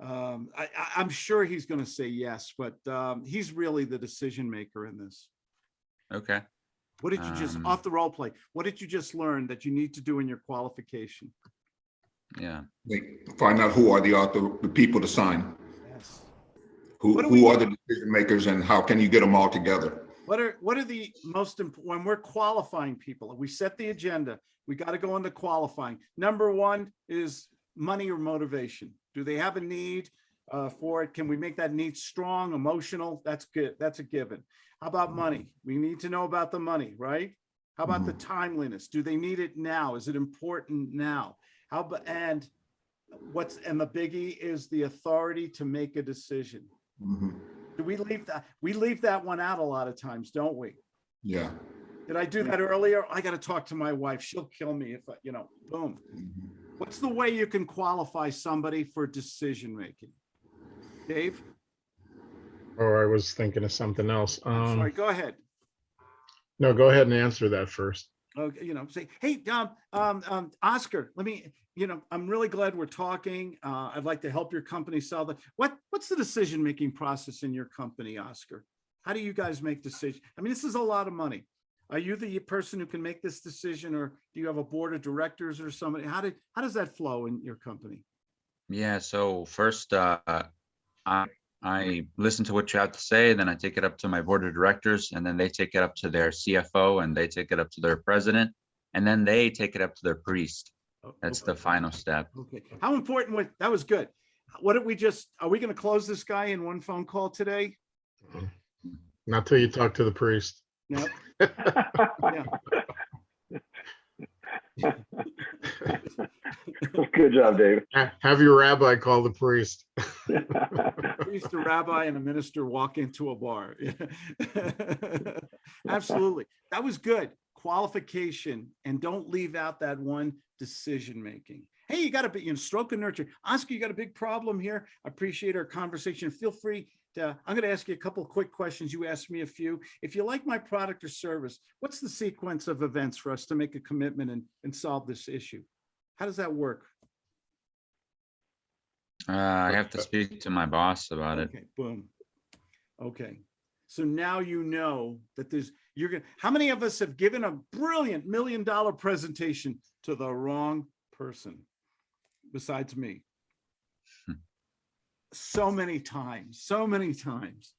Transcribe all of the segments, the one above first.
Um, I, I, I'm sure he's going to say yes, but, um, he's really the decision maker in this. Okay. What did you just, Um, off the role play, what did you just learn that you need to do in your qualification? Yeah. They Find out who are the author, the people to sign, Yes. who, What we- who are the decision makers and how can you get them all together? What are, what are the most, imp- when we're qualifying people, we set the agenda, we got to go into qualifying. Number one is money or motivation. Do they have a need uh, for it? Can we make that need strong, emotional? That's good. That's a given. How about money? We need to know about the money, right? How about the timeliness? Do they need it now? Is it important now? How, about and what's, and the biggie is the authority to make a decision. Mhm. Do we leave that? We leave that one out a lot of times, don't we? Yeah. Did I do that earlier? I gotta talk to my wife. She'll kill me if, I you know, boom. Mhm. What's the way you can qualify somebody for decision-making? Dave, Or I was thinking of something else. sorry, Um, go ahead. no, go ahead and answer that first. Okay, you know, say, hey, um, um, um, Oscar, let me, you know, I'm really glad we're talking. Uh, I'd like to help your company sell the, what, what's the decision-making process in your company, Oscar? How do you guys make decisions? I mean, this is a lot of money. Are you the person who can make this decision or do you have a board of directors or somebody? How did, how does that flow in your company? Yeah. So first, uh, I, I listen to what you have to say, then I take it up to my board of directors and then they take it up to their CFO and they take it up to their president. And then they take it up to their priest. That's okay. the final step. Okay, how important was, that was good. What did we just, are we gonna close this guy in one phone call today? Not till you talk to the priest. No? Good job, Dave. Ha- Have your rabbi call the priest. priest, a rabbi, and a minister walk into a bar. Absolutely. That was good. Qualification, and don't leave out that one decision-making. Hey, you got a bit, you know, stroke and nurture. Oscar, you got a big problem here. I appreciate our conversation. Feel free to, I'm going to ask you a couple of quick questions. You asked me a few. If you like my product or service, what's the sequence of events for us to make a commitment and, and solve this issue? How does that work? Uh, I have to speak to my boss about it. Okay, boom. Okay, so now you know that there's, you're gonna, how many of us have given a brilliant million dollar presentation to the wrong person besides me? Hmm. So many times, so many times.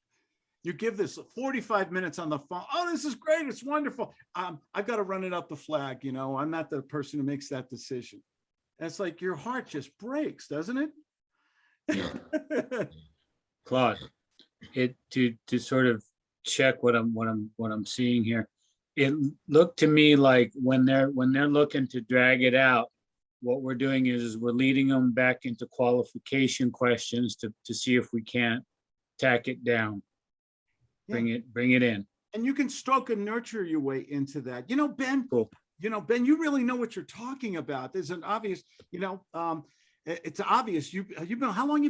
You give this 45 minutes on the phone. Oh, this is great. It's wonderful. Um, I've got to run it up the flag, you know, I'm not the person who makes that decision. And it's like your heart just breaks, doesn't it? Yeah. Claude, it, to, to sort of check what I'm, what I'm, what I'm seeing here. It looked to me like when they're, when they're looking to drag it out, what we're doing is, is we're leading them back into qualification questions to, to see if we can't tack it down. Bring it, bring it in. and you can stroke and nurture your way into that. You know, Ben, Cool. you know, Ben, you really know what you're talking about. There's an obvious, you know, um, it's obvious. You, you've been, how long you've been